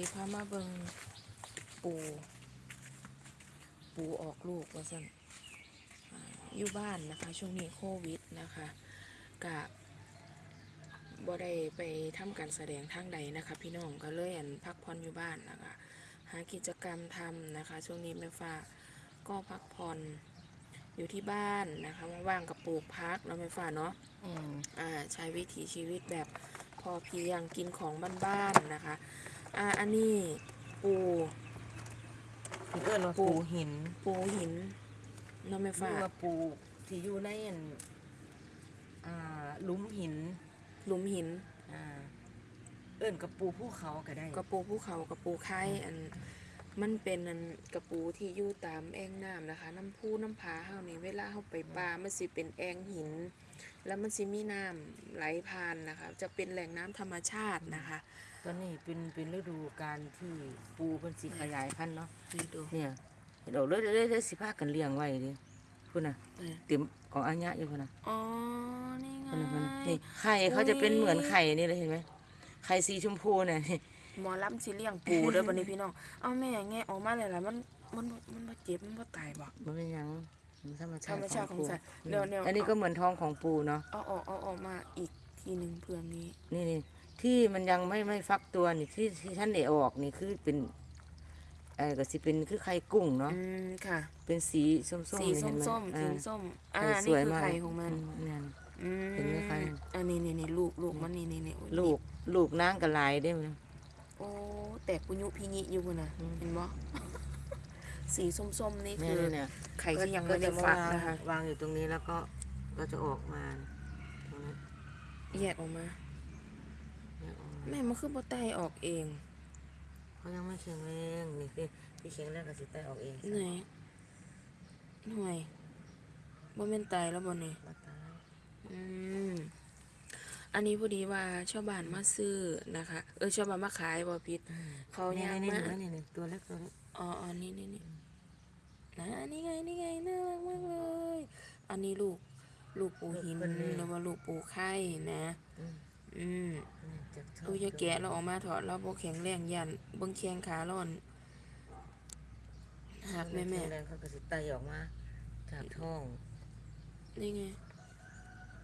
สิพามาเบิงปู ปูออกลูกว่าสั่นอ่าอยู่บ้านนะคะ ช่วงนี้โควิดนะคะกะบ่ได้ไปทำการแสดงทางใดนะคะ พี่น้องก็เลยอันพักผ่อนอยู่บ้านนะคะหากิจกรรมทำนะคะ ช่วงนี้แม่ฟ้าก็พักผ่อนอยู่ที่บ้านนะคะว่างๆกับปลูกพักแล้วแม่ฟ้าเนาะอืมอ่าใช้วิถีชีวิตแบบพอเพียงกินของบ้านๆนะคะ อ่าอันนี้ปูเพิ่นเอิ้นว่าปูปูหินปูหินเน้องแม่หรืฟ้าอว่าปูที่อยู่ในอันอ่าหลุมหิน หลุมหินอ่าเอิ้นกับปูภูเขาก็ได้กระปูภูเขากระปูไข่อันมันเป็นอันกระปูที่อยู่ตามแอ่งน้ำนะคะ น้ำพุน้ำผาเฮานี่เวลาเฮาไปปลามันสิเป็นแอ่งหิน แล้วมันสิมีน้ำไหลผ่านนะคะ จะเป็นแหล่งน้ำธรรมชาตินะคะ ตอนนี้เป็นเป็นฤดูการที่ปูเพิ่นสิขยายพันธุ์เนาะนี่ดูเนี่ยเดี๋ยวเลยเลยเลยสิพากันเลี้ยงไว้ดิพุ่นน่ะเออ เต็มของอัญญะอยู่พุ่นน่ะอ๋อ นี่ไงพุ่นน่ะพุ่นน่ะนี่ไข่เขาจะเป็นเหมือนไข่นี่เลยเห็นไหมไข่สีชมพูเนี่ยนี่หมอลำสิเลี้ยงปูเด้อบัดนี้พี่น้อง เอาแม่แงะออกมาเลยล่ะมันมันบ่มันบ่เจ็บมันบ่ตายบ่ มันเป็นหยังมันธรรมธชารติรมชาติของปูสัตว์อืมเดี๋ยวเดี๋ยวอันนี้ก็เหมือนท้องของปูเนาะ เอาออกเอาออกมาอีกทีหนึงเพื่อมีนี่นี่ ที่มันยังไม่ไม่ฟักตัวนี่ที่ที่ท่านได้ออกนี่คือเป็นเออก็สิเป็นคือไข่กุ้งเนาะอืมค่ะ เป็นสีส้มๆสีนี่เห็นไหส้มๆอ่าสีส้ม อ่าไข่สนี่วยคือมากไข่ของมันอืเนี่ยอืมเห็นไหมคะ อันนี้นี่นี่ลูกลูกมันนี่นี่นี่โอ้ยลูกลูกนางกระลายได้ไหม โอ้แตกปุญยุพิญิอยู่พุ่นน่ะอืม เห็นบ่ สีส้มๆนี่เนี่คืยอเนี่ยไข่ที่ยังก็ไม่ได้จะฟักวางนะคะ วางอยู่ตรงนี้แล้วก็ก็จะออกมาตรงนั้นแยกออกมาเนี่ยออกมา แม่มันคือบ่ไตออกเองเขายังไม่แข็งแรงนี่คือที่แข็งแรงก็สิไตออกเองไหนหน่วยบ่แม่นตายแล้วบ่นี่มาตายอืมอันนี้พอดีว่าชาวบ้านมาซื้อนะคะ เออชาวบ้านมาขายบ่ผิดเขานี่ย่างนี่มานี่นี่นี่ตัวเล็กตัวเล็กอ๋ออ๋อนี่นี่นี่นะอันนี้ไงนี่ไงน่ารักมากเลย อันนี้ลูกลูกปูหินหรือว่าลูกปูไข่นะ อืมอืมนี่จากท้งตู้ยาแกะเราออกมาถอดเราบ่แข็งแรงยันเบิ่งแข้งขาร้อนหักแม่แม่ข็งแรงเขาก็สิไตออกมา จากท้อง นี่ไง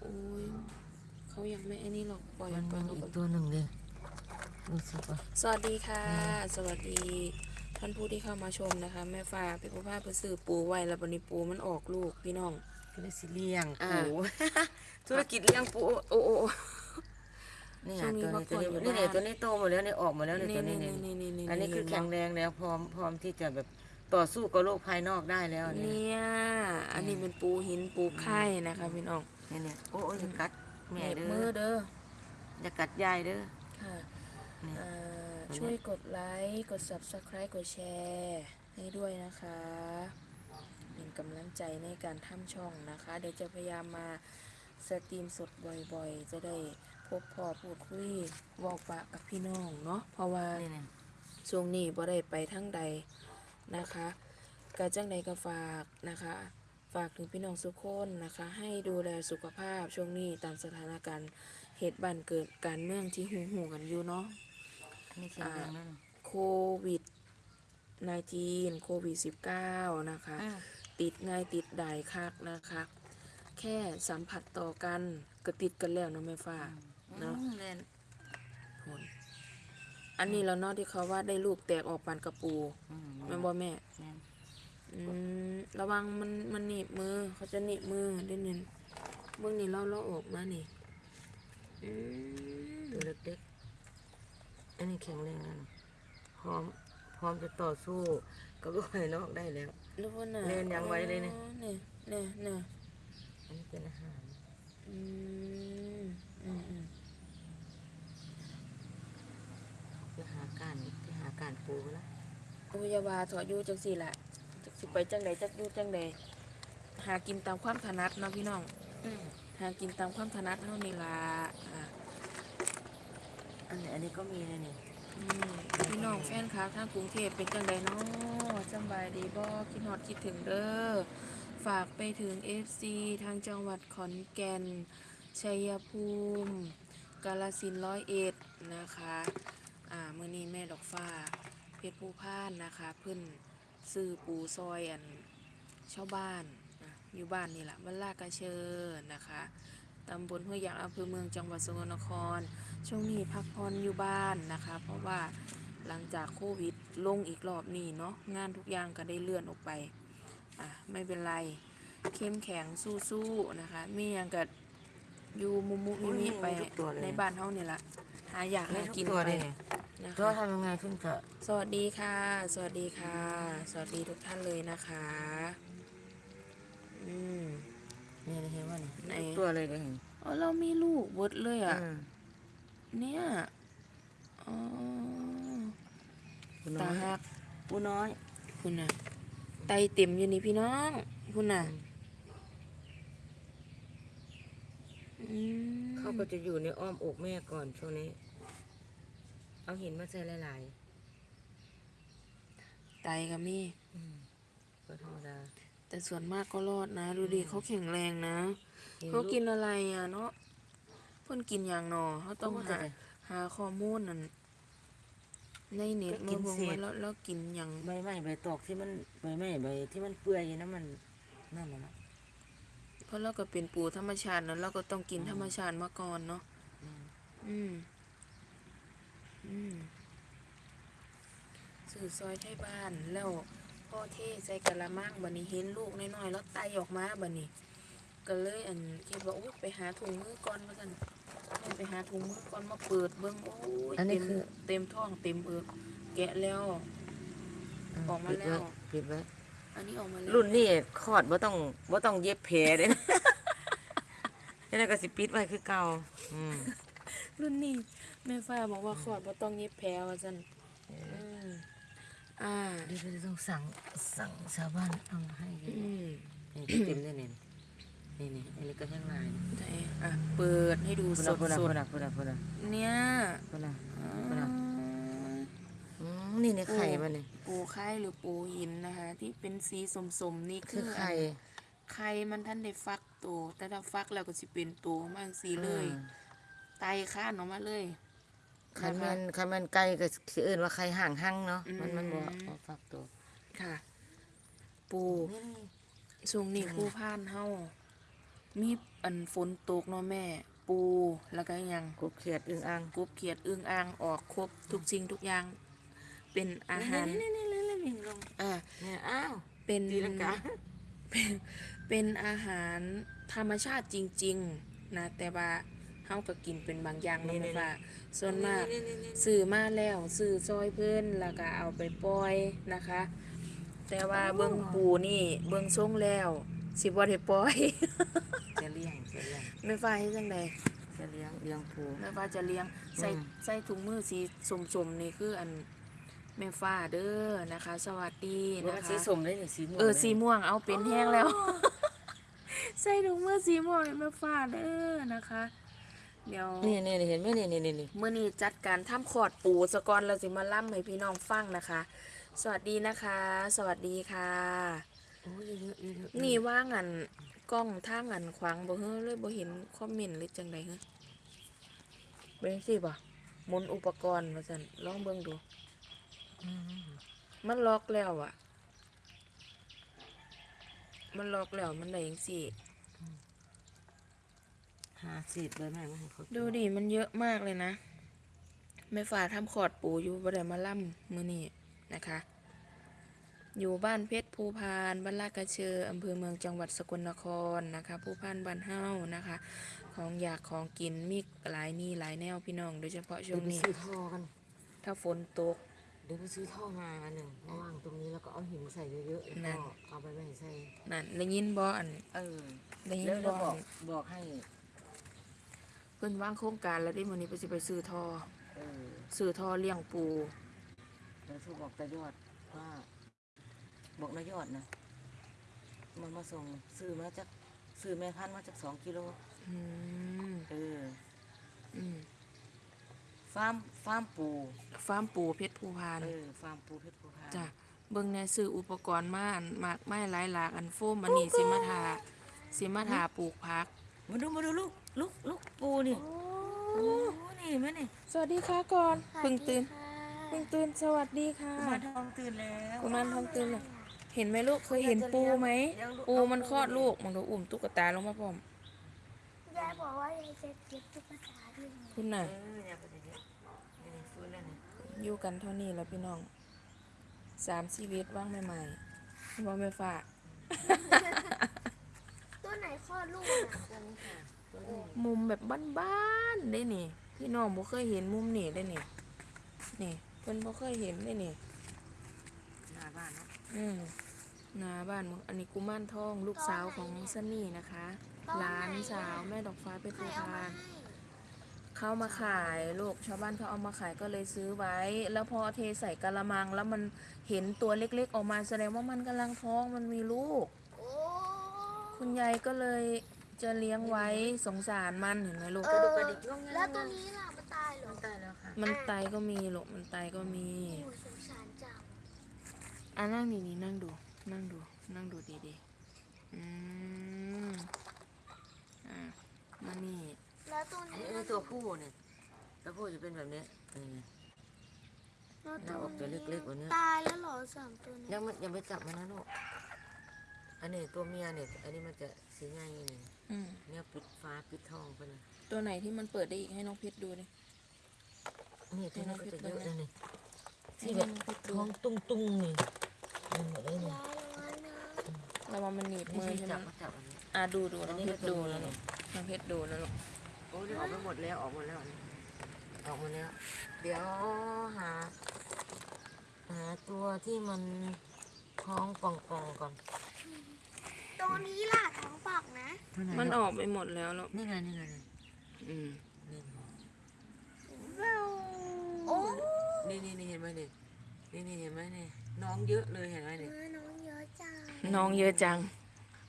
โอ้ยเขายังไม่ไอ้นี่หรอกปล่อยมันปล่มัอยนเขาอีไปกตัวหนึ่งเลยรู้สึกว่าสวัสดีค่ะ สวัสดีท่านผู้ที่เข้ามาชมนะคะ แม่ฟ้าพี่ผู้ภาพไปซื้อปูไว้แล้ววันนี้ปูมันออกลูกพี่น้องก็เลยสิเลี้ยงอ่าปูธุรกิจเลี้ยงปูโอ้โอ้โอ้ นี่ช่ไงวงนี้ตัวนี้ตัวนี้พักผ่อนอยู่นี่เนี่ยบ้าน ตัวนี้โตหมดแล้วเนี่ยออกหมดแล้วเนี่ยนี่ตัวนี้นี่เนี่ยนี่นี่นี่อันนี้คือเห็แข็บ่งแรงแล้วพร้อมพร้อมที่จะแบบต่อสู้กับโรคภายนอกได้แล้วเนี่ย เนี่ย อันนี้เป็นปูหินปูไข่นะคะพี่น้องเนี่ยเนี่ยโอ้โอ้ยอย่ากัดแม่เหน็บเด้มืออเด้ออย่ากัดยายเด้อค่ะเนี่ย อ่าอันนี้ช่วยกดไลค์กด subscribe กดแชร์ให้ด้วยนะคะ เป็นกำลังใจในการทำช่องนะคะ เดี๋ยวจะพยายามมาสตรีมสดบ่อยๆ จะได้ พบพอพูดคุยเวอกปะกับพี่น้องเนาะเพราะว่านี่เนี่ยช่วงนี้บ่ได้ไปทั้งใดนะคะกาจังใดก็ฝากนะคะ ฝากถึงพี่น้องทุกคนนะคะ ให้ดูแลสุขภาพช่วงนี้ตามสถานการณ์เหตุบันเกิดการเมืองที่หูหูๆกันอยู่เนาะอันนี่แข็งแรงแล้วโควิด19โควิด 19 นะคะอ่าติดง่ายติดได้คักนะคะ แค่สัมผัสต่อกันก็ติดกันแล้วเนาะแม่ฟ้า เนาะอืมแม่นผลอันนี้แล้วเนาะที่เขาว่าได้ลูกแตกออกปานกระปูอืมแม่นบ่แม่ แม่นอืมระวังมันมันหนีบมือ เขาจะหนีบมือได้เนินเบื้องนี้เราเราออกมานี่อืมตัวเล็กๆอันนี้แข็งแรงแล้วนะพร้อมพร้อมจะต่อสู้กับโรคภายนอกได้แล้ว รู้ว่าน่ะเล่นยังไว้เลยเนี่ยอ๋อเนี่ยเนี่ยเนี่ยอันนี้เป็นอาหารอืมอืมอืม ไปหาการไปหา การปูแล้วโอ้ยอยาบาถอดอยู่จังสี่แหละจักสิไปจังใดจักอยู่จังใดหากินตามความถนัดเนาะพี่น้องหากินตามความถนัดเท่านี้ล่ะอะอันนี้อันนี้ก็มีเลยนี่อืมพี่น้องแฟนคลับทางกรุงเทพเป็นจังใดเนาะสำบายดีบ่คิดฮอดคิดถึงเด้อฝากไปถึง FC ทางจังหวัดขอนแก่นชัยภูมิ กาลสินธุ์ร้อยเอ็ดนะคะ อ่ามื้อนี้แม่ดอกฟ้า เพชรผู้พานนะคะเพิ่นซื้อปูซอยอันชาวบ้านนะอยู่บ้านนี่แหละบ้านลากระเชิญนะคะตำบลห้วยยางอำเภอเมืองจังหวัดสกลนคร ช่วงนี้พักผ่อนอยู่บ้านนะคะ เพราะว่าหลังจากโควิดลงอีกรอบนี้เนาะงานทุกอย่างก็ได้เลื่อนออกไปอะไม่เป็นไรเข้มแข็งสู้ๆนะคะมีอย่างกับอยู่มุมมุมิมิไปในบ้านเฮานี่ละ หาอยากไม่หาทุกกินตัวไปเลยนะตัวคะทำยังไงถึงจะสวัสดีค่ะ สวัสดีค่ะ สวัสดีทุกท่านเลยนะคะ อืม เนี่ยเห็นว่านี่ไหน ทุกตัวเลยเลยเห็นอ๋อเรามีลูกเบิดเลยอะ อืมเนี่ยอ๋อปูน้ตาอยหัก ปูน้อยคุณน่ะ ไตเต็มอยู่นี่พี่น้อง คุณน่ะ อืม เขาก็จะอยู่ในอ้อมอกแม่ก่อนช่วงนี้ เอาหินมาใส่หลายไตก็มีๆอืมก็ธรรมดา แต่ส่วนมากก็รอดนะ ดูดิเขาแข็งแรงนะห็เขาลูกินอะไรอะเนาะเพิ่นกินอย่างหนอเขาต้องเขาก็หาจะ หาข้อมูลนั่นในเน็ตก็กิมานเบิ่งเศษ ว่าแล้วแล้วกินอย่างใบไม้ใบตอกที่มันใบไม้ใบที่มันเปื่อยนะมันนั่นแหละนะ เพราะเราก็เป็นปูธรรมชาตินะเราก็ต้องกินธรรมชาติมาก่อนเนาะอืม อืมอืมสื่อซอยไทยบ้านแล้วพ่อเทใส่กะละมังบัดนี้เห็นลูกน้อยๆแล้วไตออกมาบัดนี้ ก็เลยอันคิดว่าอุ๊ยไปหาถุงมือก่อนว่าซั่นแม่ไปหาถุงมือก่อนมาเปิดเบิ่งโอ้ยอันนี้เต็มคือ เต็มท้องเต็มเอิกแกะแล้ว ออกมาแล้ว ปิดไว้ อันนี้ออกมาแล้วรุ่นนี้คลอดบ่ต้องบ่ต้องเย็บแผลเด้นะนี่นก็สิปิดไว้คือเก่าอืมรุ่นนี้แม่ฟ้าบอกว่าขอดบ่ต้องเย็บแผลว่าซั่นอืมอ่าเดี๋ยวเราต้องสั่งสั่งชาวบ้านเอามาให้กันอืมนี่เต็มเลยนี่นี่นี่อันนี้ก็แห้งลายไหนอะเปิดให้ดูพุ่นสละดพุ่นละสพุ่ดนละพุ่นละพุ่นละเนี่ยพุ่นละอ่าพุ่ นละอืมนี่ในไข่มันนี่ปูไข่หรือปูหินนะคะ ที่เป็นสีสมๆนี่คืคืออไข่ไข่มันท่านได้ฟักตัวแต่ถ้าฟักแล้วก็สิเป็นตัวมาจังสีเลยอืมไตข้านออกมาเลย คันนะแมัคะนคันแมันไก่ก็สิเอิ้นว่าไข่ห่างหั่งเนาะอืมมันมันบ่บ่ฟักตัวค่ะ ปูนี่นี่ช่วงนี้ผู้พานเฮามีอันฝนตกเนาะแม่ ปูแล้วก็หยัง กบเขียดอึ่งอ่าง กบเขียดอึ่งอ่างออกครบทุกสิ่งทุกอย่าง เป็นอาหารนี่นี่นี่นี่นี่ลงอ่าเนี่ยอ้าวเป็นตีลังกาเป็นเป็นอาหารธรรมชาติจริง ๆ นะ แต่ว่าเฮาก็กินเป็นบางอย่างเนาะแม่ว่าส่วนมากนี่นี่นี่ซื้อมาแล้วซื้อซอยเพิ่นแล้วก็เอาไปปล่อยนะคะ แต่ว่าเบิ่งปูนี่เบิ่งทรงแล้วสิบ่ได้ปล่อยจะเลี้ยงจะเลี้ยงแม่ฟ้าเฮ็ดจังไดจะเลี้ยงเลี้ยงปูแม่ฟ้าจะเลี้ยงใส่อืมใส่ถุงมือสีสมๆนี่คืออัน แม่ฟ้าเด้อนะคะ สวัสดีว่านะคะ สีสมได้นี่สีม่วงเออลยสีม่วงเอาเป็นแห้งแล้ว ใส่ถุงมือสีม่วงให้แม่ฟ้าเด้อนะคะ เดี๋ยว นี่นี่นี่เห็นไหมนี่นี่นี่นี่เมื่อนี้จัดการทำขอดปูสะกอนเราสิมาล่ำให้พี่น้องฟังนะคะ สวัสดีนะคะ สวัสดีค่ะ โอ้ยเยอะๆเยอะๆนี่ว่างันกล้องท่างันขวางบ่เฮ้อเลยบ่เห็นคอมเมนต์หรือจังไดเฮ้อเป็นสิบ่หมุนอุปกรณ์ว่าซั่นลองเบิ่งดูอื มมันล็อกแล้วอะมันล็อกแล้วมันได้จังซี่หาสีดใบไม้มาให้เขากินดูดิมันเยอะมากเลยนะแม่ฟ้าทำขอดปูอยู่บ่ได้มาล่ำมื้อนี้นะคะ อยู่บ้านเพชรภูพานบ้านลาดกระเชออำเภอเมืองจังหวัดสกลนครนะคะ ภูพานบ้านเฮานะคะ ของอยากของกินมีหลายนี่หลายแนวพี่น้อง โดยเฉพาะช่เดี๋ยววไปงนี้ซื้อท่อกันถ้าฝนตกเดี๋ยวไปซื้อท่อมาอันหนึ่งมาวางตรงนี้แล้วก็เอาหินใส่เยอะๆนั่แล้วน ก็เอาไปไว้ใส่นั่นได้ยินบ่อันเออได้ยิแล้วนแล้วบ่บออักนบอกให้ เพิ่นวางโครงการแล้วได้มื้อนี้เพิ่นสิไปซื้อท่อเออซื้อท่อเลี้ยงปู แล้วทูบอกตายอดว่า บอกนายอดนะมันมาส่งซื้อมาจากซื้อแม่พันธุ์มาจากสองกิโลอืมเออ อืม ฟาร์มฟาร์มปูฟาร์มปูเพชรภูพานเออฟาร์มปูเพชรภูพานจ้ะเบิ่งในซื้ออุปกรณ์มาอันมากไม้หลายหลากอันโฟมอันนี้สิมาทาสิมาทาปลูกผัก มาดูมาดูลูกลูกลูกปูนี่โอ้นี่แม่นี่สวัสดีค่ะก่อนเพิ่งตื่นค่ะเพิ่งตื่นสวัสดีค่ะกุมารทองตื่นแล้วกุมารทองตื่นเลยเห็นไหมลูกเคยเห็นปูไหมปูมันคลอดลูกมันก็อุ้มตุ๊กตาลงมาพร้อมยายบอกว่ายายจะเก็บตุ๊กตาด้วยคุณเอน่ะ อยู่กันเท่านี้แล้วพี่น้องสามชีวิตว่างใหม่ๆบ่ไม่ฝากตัวไหนคลอดลูกอะตัวนี้ค่ะตัวนี้มุมแบบบ้านๆได้นี่ พี่น้องบ่เคยเห็นมุมนี่ได้นี่นี่เพิ่นบ่เคยเห็นได้นี่หน้าบ้านเนาะอืมหนาบ้านมึงอันนี้กุมารทองลูกสาวของซันนี่นะคะหลานสาวแม่ดอกฟ้าเป็นใครตัวเอามาทานให้ เข้ามาขายลูกชาวบ้านเขาเอามาขายก็เลยซื้อไว้ แล้วพอเทใส่กะละมังแล้วมันเห็นตัวเล็กๆ ออกมาแสดงว่ามันกำลังท้องมันมีลูกโอ้คุณยายก็เลยจะเลี้ยงไว้สงสารมันเห็นไหมลูกเออแล้วตัวนี้ล่ะมันตายเหรอมันตายแล้วค่ะมันไตก็มีลูกมันไตก็มีโอ้ยสงสารจังอะนั่งดีๆนั่งดู นั่งดู นั่งดูดีๆอืมอะมานี่แล้ว ตัวอันนี้นี้ตัวผู้เนี่ยตัวผู้จะเป็นแบบนี้นี่ไง แล้วหน้าอกตัวเล็กๆกว่านี้ ตายแล้วเหรอสามตัวนี้ยังไม่ยังไม่จับมันนะลูกอันนี้ตัวเมียเนี่ยอันนี้มันจะสีง่ายนี่อืมเนี่ยปิดฟ้าปิดทองไปเลยตัวไหนที่มันเปิดได้อีกให้น้องเพชรดูดิ นี่ตัวนี้ก็จะเยอะเลยนี่ให้ที่แบน้บองเพชรดูท้องตุ้งตุ้งๆนี่นี่หมดเลยนี่ยายระวังนะระวังมันหนีบนี่มือที่ใช่ไหมจับก็จับอันนี้ อะดูดูน้องอันนี้เพชรดูก็จะมีนะลูกน้องเพชรดูนะลูก โอ้ยออกไปหมดแล้วออกหมดแล้วอันนี้ออกหมดแล้ว เดี๋ยวหา หาตัวที่มันท้องป่องๆก่อนตัวนี้ล่ะท้องปอกนะ มันออกไปหมดแล้วลูกนี่ไงนี่ไงอืมนี่ไงโอ้นี่นี่นี่เห็นไหมนี่นี่นี่เห็นไหมนี่น้องเยอะเลยเห็นไหมเอนี่อน้องเยอะจังน้องเยอะจัง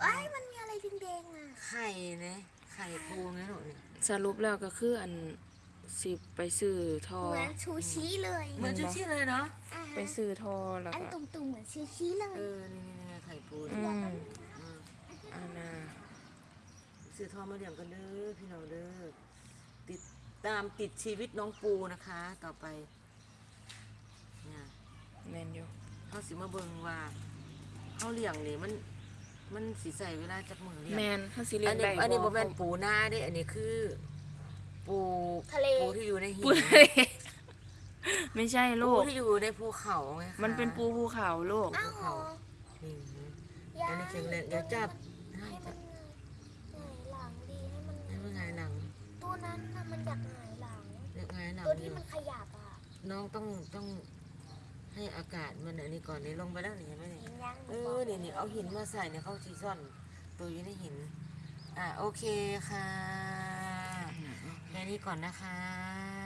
เอ้ยมันมีอะไรแดงๆอะไข่นะ ไข่ปูไงหนูนี่สรุปแล้วก็คืออันสิไปซื้อทอ เหมือนชูชีเลยเหมือนชูชีเลยเนาะอ่าฮะไปซื้อทอแล้วอันก็ตุ่มๆเหมือนชูชีเลเอย อนี่นี่นี่ไข่ปูอืนี่มอืมอานาซื้อทองมาเลี้ยงกันเด้อพี่น้องเด้อติดตามติดชีวิตน้องปูนะคะ ต่อไปเนี่ย แมนอยู่ เขาสิมาเบิ่งว่าเขาเลี้ยงนี่มัน มันสิใส่เวลาจักมือเลี้ยงแมนถ้าสิเรียอักนนี้ได้อันนี้บบ่อกแม่นปูนาเด้อันนี้คือ ปูทะเล ปูที่อยู่ในหิปูนไม่ใช่ปูลูก ที่อยู่ในภูเขาไงคะมันเป็นปูภูเขาลูก อ้าวเหรอนี่ยาอันนี้แข็งแรงเดี๋ยวจับให้ให้มัจันบหงายหลังดีให้มันให้มันไงายหลังตัวนั้นน่ะมันอยากหงายหลังเรียกไงายหลังตัวนี่ที่มันขยับอะน้องต้องต้อง ให้อากาศมันอันนี้ก่อนนี่ลงไปแล้วนี่เห็นไหมนี่เห็นยังเออนี่นี่เอาหินมาใส่เนี่ยเขาซีซ่อนตัวอยู่ในหิน อะโอเคค่ะแค่นี้ก่อนนะคะ